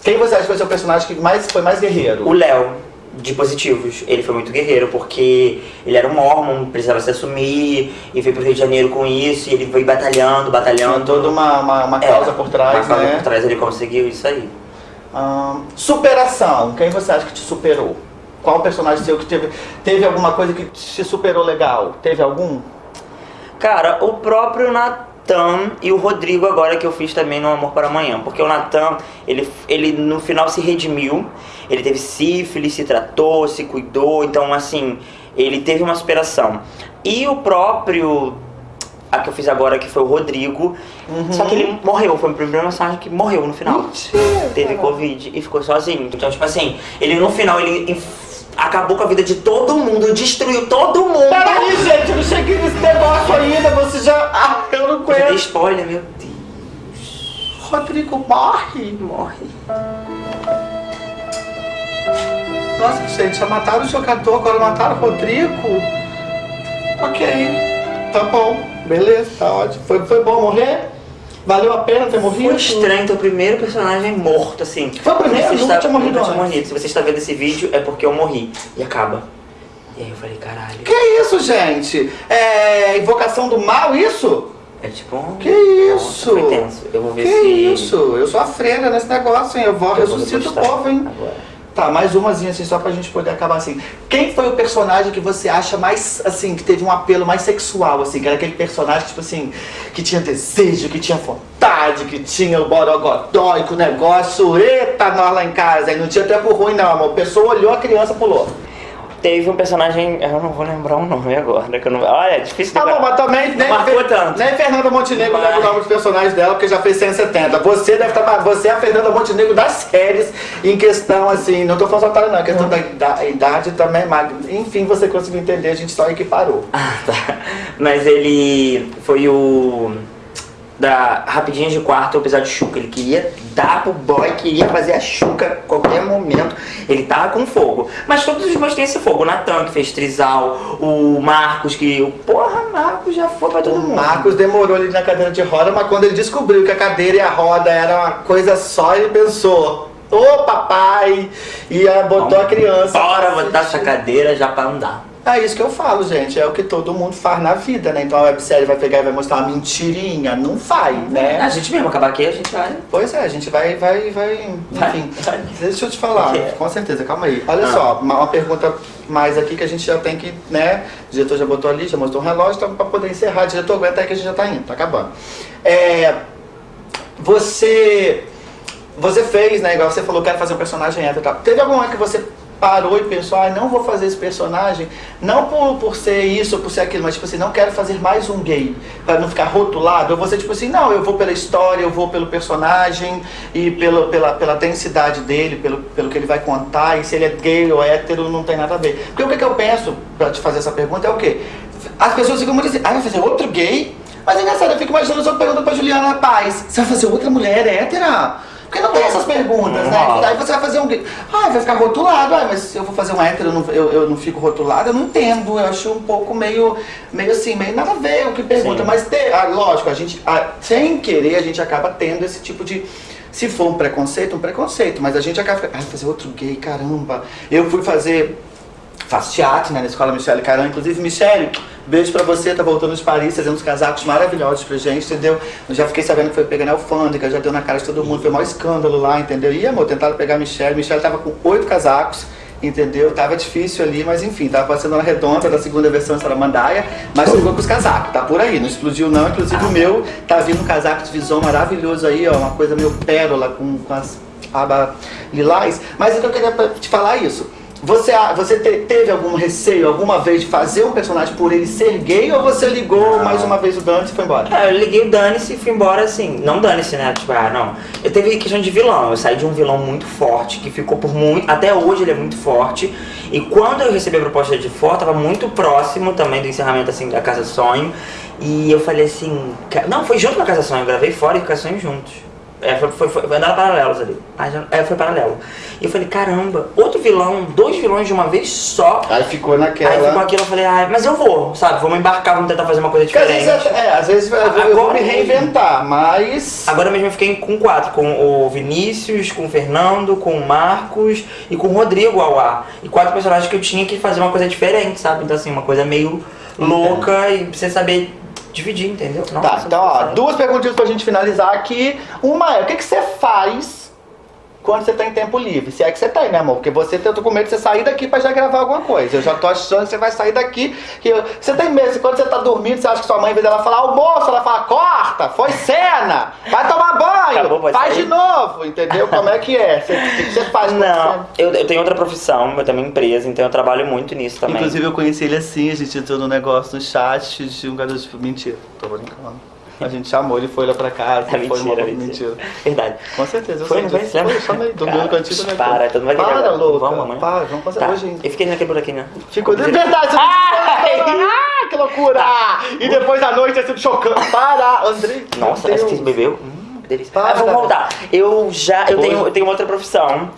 Quem você acha que foi o seu personagem que mais, foi mais guerreiro? O Léo, de Positivos, ele foi muito guerreiro, porque ele era um mormon, precisava se assumir, e veio pro Rio de Janeiro com isso, e ele foi batalhando, Tinha batalhando. toda uma, uma, uma É, causa por trás, uma causa né? por trás ele conseguiu isso aí. Ahn, superação. Quem você acha que te superou? Qual personagem seu que teve, teve alguma coisa que te superou legal? Teve algum? Cara, o próprio Natan e o Rodrigo agora que eu fiz também no Amor para Amanhã. Porque o Natan, ele, ele no final se redimiu. Ele teve sífilis, se tratou, se cuidou. Então, assim, ele teve uma superação. E o próprio... A que eu fiz agora, que foi o Rodrigo. Só que ele morreu. Foi o primeiro mensagem que morreu no final. Mentira! Teve Covid e ficou sozinho. Então, tipo assim, ele no final, ele... Acabou com a vida de todo mundo, destruiu todo mundo. Peraí, gente, eu não cheguei nesse negócio ainda, você já. Ah, eu não dei aguento. spoiler, meu Deus. Rodrigo morre. Morre. Nossa, gente, já mataram o jogador, agora mataram o Rodrigo. Ok, tá bom, beleza, tá ótimo. Foi, foi bom morrer? Valeu a pena ter morrido? Foi estranho ter o primeiro personagem morto, assim. Foi o primeiro? Você tinha morrido nunca tinha morrido. Se você está vendo esse vídeo, é porque eu morri. E acaba. E aí eu falei, caralho. Que isso, gente? É invocação do mal, isso? É tipo um... Que isso? Nossa. Eu vou ver Que se... isso? Eu sou a freira nesse negócio, hein? Eu vou Eu vou ressuscito o povo, hein? Agora. Tá, mais umazinha assim, só pra gente poder acabar assim. Quem foi o personagem que você acha mais, assim, que teve um apelo mais sexual, assim? Que era aquele personagem, tipo assim, que tinha desejo, que tinha vontade, que tinha o borogodó e o negócio, eita, nós lá em casa. Aí não tinha tempo ruim, não, amor. A pessoa olhou, a criança pulou. Teve um personagem... Eu não vou lembrar o nome agora. Que eu não... Olha, é difícil de Tá bom, lembrar. mas também nem, Marcou tanto. nem Fernanda Montenegro Mas- leva o nome dos personagens dela, porque já fez 170. Você deve estar. Você é a Fernanda Montenegro das séries em questão, assim, não tô falando só otário, não, a questão da ida- idade também é magna. Enfim, você conseguiu entender, a gente só equiparou. Ah, tá. Mas ele foi o da Rapidinhas de Quarto, o episódio Chuca. Ele queria dar pro boy, queria fazer a Chuca a qualquer momento. Ele tava com fogo. Mas todos os boys têm esse fogo. O Natan, que fez Trizal, o Marcos, que. o Porra, Marcos já foi pra todo O mundo. Marcos demorou ali na cadeira de roda, mas quando ele descobriu que a cadeira e a roda era uma coisa só, ele pensou: Ô papai! E aí botou a criança. Bora botar essa cadeira já pra andar. É isso que eu falo, gente. É o que todo mundo faz na vida, né? Então a websérie vai pegar e vai mostrar uma mentirinha. Não vai, né? A gente mesmo, acabar aqui, a gente vai. Pois é, a gente vai, vai, vai. Enfim. Vai. Deixa eu te falar, é? com certeza, calma aí. Olha Ah. só, uma, uma pergunta mais aqui que a gente já tem que, né? O diretor já botou ali, já mostrou o relógio, então pra poder encerrar, diretor, aguenta aí que a gente já tá indo, tá acabando. É. Você. Você fez, né? Igual você falou, quero fazer um personagem hétero e tal. Teve algum momento que você parou e pensou, ah, não vou fazer esse personagem, não por, por ser isso ou por ser aquilo, mas tipo assim, não quero fazer mais um gay, para não ficar rotulado. Ou você, tipo assim, não, eu vou pela história, eu vou pelo personagem e pelo, pela, pela densidade dele, pelo, pelo que ele vai contar, e se ele é gay ou hétero, não tem nada a ver. Porque o que, que eu penso, pra te fazer essa pergunta, é o quê? As pessoas ficam muito assim, ah, vai fazer outro gay? Mas é engraçado, eu fico imaginando, eu tô perguntando pra Juliana Paz, você vai fazer outra mulher hétera? Porque não tem essas perguntas, né? Aí você vai fazer um gay. Ah, vai ficar rotulado. Ah, mas se eu vou fazer um hétero, eu não, eu, eu não fico rotulado, eu não entendo. Eu acho um pouco meio, meio assim, meio nada a ver o que pergunta. Sim. Mas, te- ah, lógico, a gente, ah, sem querer, a gente acaba tendo esse tipo de. Se for um preconceito, um preconceito. Mas a gente acaba ficando, ah, fazer outro gay, caramba. Eu fui fazer faço teatro né, na escola Michele Caran. Inclusive, Michele, beijo pra você, tá voltando de Paris, fazendo uns casacos maravilhosos pra gente, entendeu? Eu já fiquei sabendo que foi pegar na alfândega, já deu na cara de todo mundo, foi o maior escândalo lá, entendeu? E amor, tentaram pegar a Michele, Michele tava com oito casacos. Entendeu? Tava difícil ali, mas enfim, tava passando na redonda da segunda versão de Salamandaia, mas ficou com os casacos, tá por aí, não explodiu não, inclusive o meu tá vindo um casaco de visão maravilhoso aí, ó, uma coisa meio pérola com, com as abas lilás, mas então eu queria te falar isso. Você, você te- teve algum receio alguma vez de fazer um personagem por ele ser gay ou você ligou Não. mais uma vez o Dante e foi embora? É, eu liguei o Dane-se e fui embora assim. Não Dane-se, né? Tipo, ah, não. Eu teve questão de vilão. Eu saí de um vilão muito forte, que ficou por muito. Até hoje ele é muito forte. E quando eu recebi a proposta de fora, tava muito próximo também do encerramento assim da Casa Sonho. E eu falei assim. Não, foi junto com a Casa Sonho. Eu gravei fora e Casa Sonho juntos. É, foi, foi, foi, andaram paralelos ali. É, foi paralelo. E eu falei, caramba, outro vilão, dois vilões de uma vez só. Aí ficou naquela. Aí ficou aquilo, eu falei, ah, mas eu vou, sabe? Vamos embarcar, vamos tentar fazer uma coisa Porque às diferente. vezes, é, às vezes eu- eu vou Agora me reinventar, mas. Agora mesmo eu fiquei com quatro, com o Vinícius, com o Fernando, com o Marcos e com o Rodrigo Auá. E quatro personagens que eu tinha que fazer uma coisa diferente, sabe? Então assim, uma coisa meio louca e você saber dividir, entendeu? Tá, então ó, duas perguntinhas pra gente finalizar aqui. Uma é, o que, que você faz quando você tem tempo livre? Se é que você tem, né, amor? Porque você, tô com medo de você sair daqui pra já gravar alguma coisa. Eu já tô achando que você vai sair daqui. Que eu- você tem medo, quando você tá dormindo, você acha que sua mãe, em vez dela falar almoço, ela fala, corta, foi cena, vai tomar banho, Acabou, faz sair. de novo, entendeu? Como é que é? Você- O que, você faz Não, eu, eu tenho outra profissão, eu tenho uma empresa, então eu trabalho muito nisso também. Inclusive eu conheci ele assim, a gente entrou num negócio no chat de um garoto tipo, mentira, tô brincando. A gente chamou, ele foi lá pra casa, É foi uma mentira, mentira. Verdade. Com certeza, eu Foi, sei foi? disso. Foi, dormiu no Cara, cantinho também. Para, todo mundo vai Para, louca. Vamos amanhã. Para, vamos fazer Tá. hoje. Eu fiquei naquele buraquinho. Ficou de verdade, Ai! Ah, que loucura! E depois da noite é sempre chocando. Para, Andrei. Nossa, essa que bebeu? Hum, que delícia. Para, ah, vamos voltar. Eu já. Eu tenho, eu tenho outra profissão.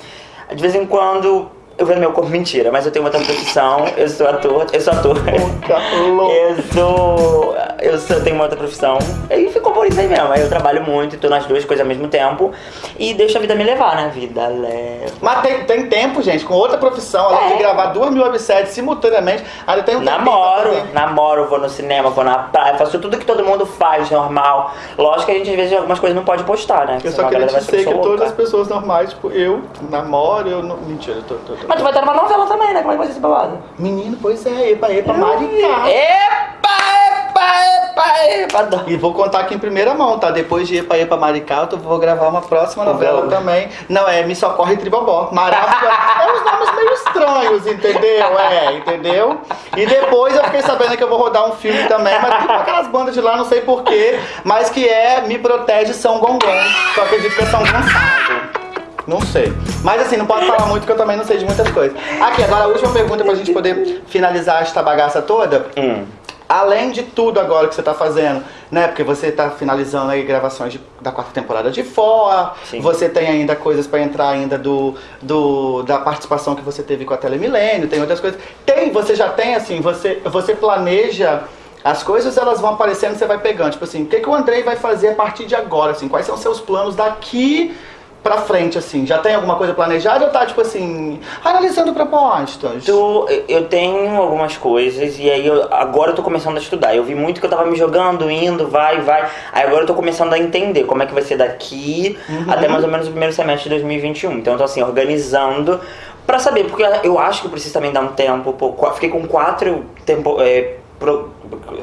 De vez em quando. Eu vendo meu corpo mentira, mas eu tenho outra profissão. Eu sou ator. Eu sou ator. Eu sou. Eu sou, tenho uma outra profissão. E ficou por isso aí mesmo. Aí eu trabalho muito, tô nas duas coisas ao mesmo tempo. E deixo a vida me levar, né? Vida leva. Mas tem, tem tempo, gente, com outra profissão, além de É. gravar duas mil webséries simultaneamente, ainda tem um Namoro, namoro, vou no cinema, vou na praia, faço tudo que todo mundo faz, normal. Lógico que a gente às vezes algumas coisas não pode postar, né? Eu Senão só queria dizer que eu sou todas as pessoas normais, tipo, eu namoro, eu não. Mentira, eu tô. tô, tô. Mas tu vai estar numa novela também, né? Como é que vai ser esse babado? Menino, pois é, epa, epa, maricá. Epa, epa, epa. E vou contar aqui em primeira mão, tá? Depois de Epa Epa Maricá, eu vou gravar uma próxima novela também. Não, é Me Socorre Tribobó. Maravilhosa. é uns nomes meio estranhos, entendeu? É, entendeu? E depois eu fiquei sabendo que eu vou rodar um filme também, mas tudo com aquelas bandas de lá, não sei porquê, mas que é Me Protege São Gongon. Que eu acredito que é São Gonçalo. Não sei. Mas assim, não posso falar muito porque eu também não sei de muitas coisas. Aqui, agora a última pergunta pra gente poder finalizar esta bagaça toda. Hum. Além de tudo agora que você tá fazendo, né? Porque você tá finalizando aí gravações de- da quarta temporada de fora, Sim. você tem ainda coisas pra entrar ainda do, do da participação que você teve com a Telemilênio, tem outras coisas. Tem, você já tem assim, você você planeja as coisas, elas vão aparecendo, você vai pegando, tipo assim, o que que o Andrei vai fazer a partir de agora, assim? Quais são os seus planos daqui pra frente, assim? Já tem alguma coisa planejada ou tá, tipo assim, analisando propostas? Tu, eu tenho algumas coisas e aí eu, agora eu tô começando a estudar. Eu vi muito que eu tava me jogando, indo, vai, vai. Aí agora eu tô começando a entender como é que vai ser daqui Uhum. até mais ou menos o primeiro semestre de 2021. Então eu tô assim, organizando pra saber, porque eu acho que eu preciso também dar um tempo. Pô, fiquei com quatro tempo, é, pro,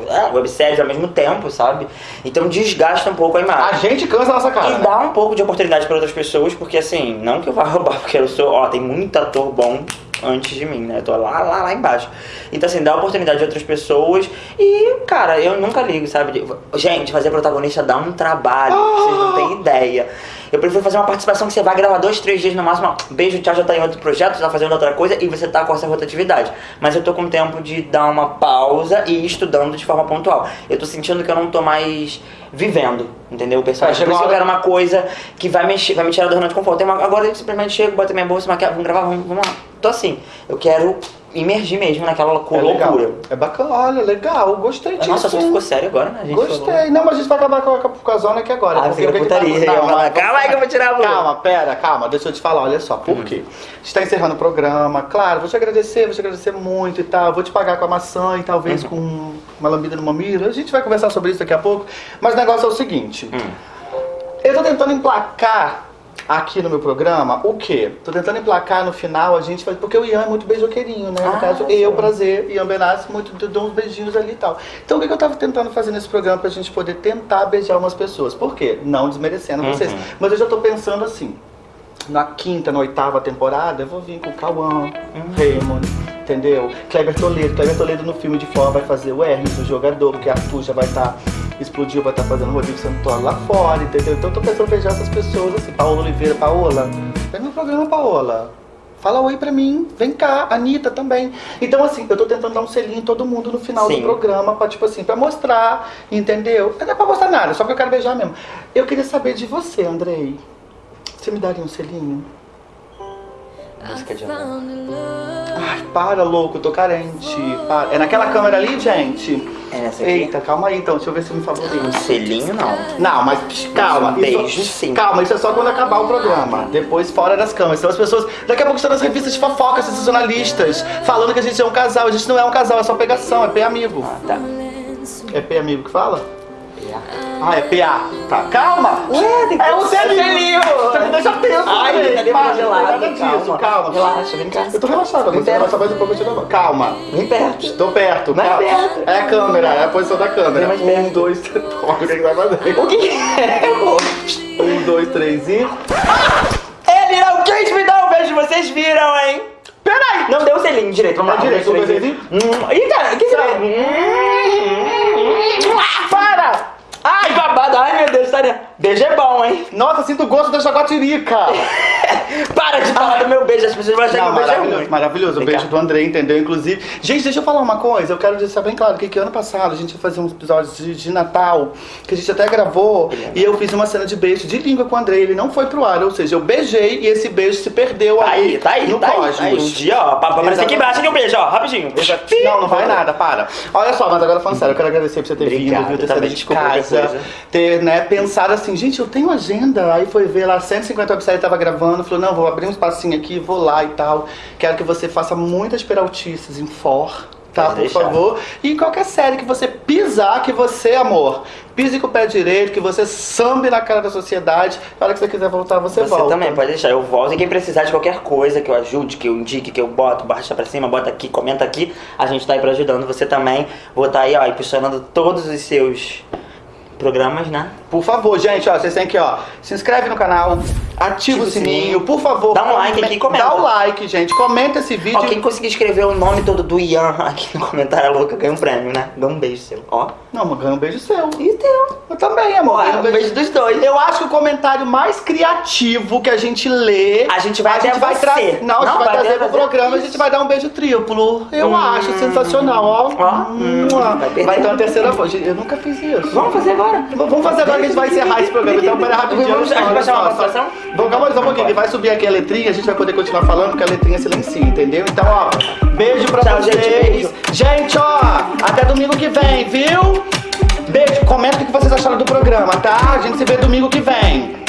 é, webséries ao mesmo tempo, sabe? Então desgasta um pouco a imagem. A gente cansa a nossa cara. E né? dá um pouco de oportunidade para outras pessoas, porque assim, não que eu vá roubar, porque eu sou, ó, tem muito ator bom antes de mim, né? Eu tô lá, lá, lá embaixo. Então, assim, dá oportunidade de outras pessoas e, cara, eu nunca ligo, sabe? Gente, fazer protagonista dá um trabalho, vocês não têm ideia. Eu prefiro fazer uma participação que você vai gravar dois, três dias no máximo, beijo, tchau, já tá em outro projeto, já tá fazendo outra coisa e você tá com essa rotatividade. Mas eu tô com tempo de dar uma pausa e ir estudando de forma pontual. Eu tô sentindo que eu não tô mais vivendo, entendeu? O isso que eu quero uma coisa que vai, mexer, vai me tirar da zona de conforto. Uma- agora eu simplesmente chego, boto minha bolsa, maquiagem, vamos gravar, vamos, vamos lá. Tô assim, eu quero imergir mesmo naquela É loucura. É bacana, olha, legal, gostei disso. Nossa, só ficou sério agora, né? Gente Gostei. falou. Não, mas a gente vai acabar com a, com a zona aqui agora. Ah, porque o que tá- putaria, Não, calma aí que eu vou tirar a Hum. bolsa. Calma, pera, calma, deixa eu te falar, olha só, por quê? A gente tá encerrando o programa, claro, vou te agradecer, vou te agradecer muito e tal, vou te pagar com a maçã e Uhum. talvez com uma lambida no mamilo, a gente vai conversar sobre isso daqui a pouco, mas o negócio é o seguinte, Hum. eu tô tentando emplacar aqui no meu programa o quê? Tô tentando emplacar no final, a gente vai. Porque o Ian é muito beijoqueirinho, né? No Ah, caso, sim. eu, prazer, Ian Benassi, muito eu dou uns beijinhos ali e tal. Então o que, que eu tava tentando fazer nesse programa pra gente poder tentar beijar umas pessoas? Por quê? Não desmerecendo Uhum. vocês. Mas eu já tô pensando assim. Na quinta, na oitava temporada, eu vou vir com o Cauã, Raymond, entendeu? Kleber Toledo. Kleber Toledo no filme de fora vai fazer o Hermes, o jogador, porque Arthur já vai estar. Explodiu, vai estar fazendo o Rodrigo Santoro lá fora, entendeu? Então eu tô pensando em beijar essas pessoas assim. Paola Oliveira, Paola, vem no programa, Paola. Fala oi pra mim, vem cá, Anitta também. Então, assim, eu tô tentando dar um selinho em todo mundo no final Sim. do programa, pra, tipo assim, pra mostrar, entendeu? Não é pra mostrar nada, só que eu quero beijar mesmo. Eu queria saber de você, Andrei. Você me daria um selinho? Música de amor. Ai, para, louco, eu tô carente. Para. É naquela câmera ali, gente? É nessa aqui? Eita, calma aí então, deixa eu ver se me favorece. Um selinho, não. Não, mas psh, calma. Um beijo, isso, sim. Calma, isso é só quando acabar o programa. Depois fora das câmeras. Então as pessoas. Daqui a pouco estão nas revistas de fofoca, sensacionalistas, falando que a gente é um casal. A gente não é um casal, é só pegação, é P amigo. Ah, tá. É P amigo que fala? Ah, é PA. Tá, calma! Ué, tem que É o selinho! Você me deixa tenso, Ai, Andrei. cadê Para, meu gelado? Nada disso, calma. Relaxa, vem cá. Eu tô relaxado, agora. Você Vem relaxa mais um pouco, eu te dou. Calma. Vem perto. Estou perto. Mais calma. perto. É a câmera, é a posição da câmera. Mais Um, perto. dois, três. O que vai fazer. O que é? Um, dois, três e. Ele não quis me dar um beijo, vocês viram, hein? Peraí! Não deu o selinho direito, vamos Tá lá. direito, um, dois, um, três, e- Hum, Eita, o que você Tá. Para! Ai, babado, ai meu Deus, Tânia. Beijo é bom, hein? Nossa, sinto o gosto da jaguatirica! Para de falar do meu beijo, as pessoas vão achar que meu beijo é maravilhoso, ruim. maravilhoso. O beijo do André, entendeu? Inclusive. Gente, deixa eu falar uma coisa. Eu quero deixar bem claro que, que ano passado a gente ia fazer uns episódios de, de Natal, que a gente até gravou, e eu fiz uma cena de beijo de língua com o André. Ele não foi pro ar, ou seja, eu beijei e esse beijo se perdeu Tá aí, aí, tá aí, no tá aí, cosmos. tá aí. Um dia, ó, aparecer aqui embaixo aqui um beijo, ó, rapidinho. Não, não vai nada, para. Olha só, mas agora falando sério, eu quero agradecer por você ter Obrigado, vindo, viu, ter saído de casa, coisa. ter, né, pensado assim, gente, eu tenho agenda. Aí foi ver lá, 150 websites tava gravando, falou, não, vou abrir um espacinho aqui, vou lá e tal. Quero que você faça muitas peraltices em for. Tá, Pode por deixar. favor. E em qualquer série que você pisar, que você, amor, pise com o pé direito, que você sambe na cara da sociedade. Na hora que você quiser voltar, você, Você volta. também, pode deixar, eu volto. E quem precisar de qualquer coisa que eu ajude, que eu indique, que eu boto, baixa pra cima, bota aqui, comenta aqui, a gente tá aí pra ajudando você também. Vou estar aí, ó, impulsionando todos os seus programas, né? Por favor, gente, ó, vocês têm que, ó, se inscreve no canal, ativa o sininho, por favor. Dá um like aqui e comenta. Dá o like, gente, comenta esse vídeo. Ó, quem conseguir escrever o nome todo do Ian aqui no comentário louca ganha um prêmio, né? Dá um beijo seu. Ó. Não, mas ganha um beijo seu. E teu. Eu também, amor. Ó, ganha um beijo dos dois. Eu acho que o comentário mais criativo que a gente lê. A gente vai a gente vai trazer. Não, a gente vai, vai trazer pro programa, a isso. gente vai dar um beijo triplo. Eu Hum. acho sensacional, ó. Ó, hum, vai vai ter uma terceira voz. Eu nunca fiz isso. Vamos fazer agora. Vamos fazer agora que a gente vai encerrar esse programa. Então, pera rapidinho. Vamos- a gente vai chamar só, só-? Vamos, calma só um pouquinho. que Vai subir aqui a letrinha, a gente vai poder continuar falando, porque a letrinha silencia, entendeu? Então, ó, beijo pra Tchau, vocês. gente, beijo. Gente, ó, até domingo que vem, viu? Beijo, comenta o que vocês acharam do programa, tá? A gente se vê domingo que vem.